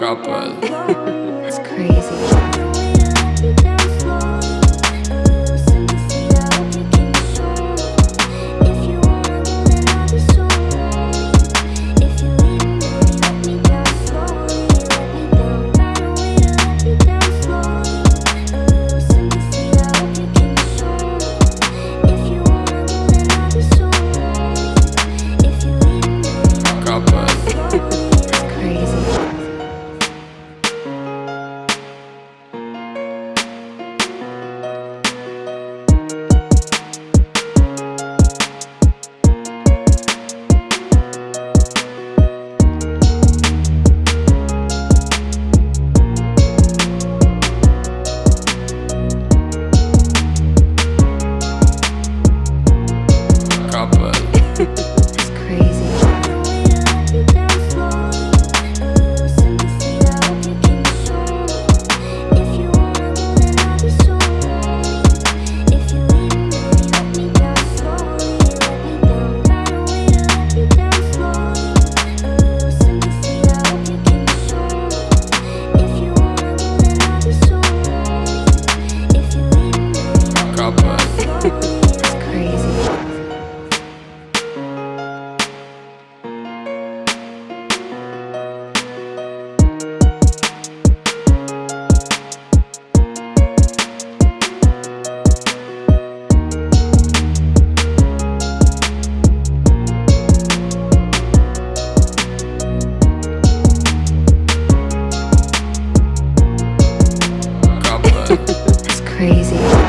couple. It's crazy. Crazy.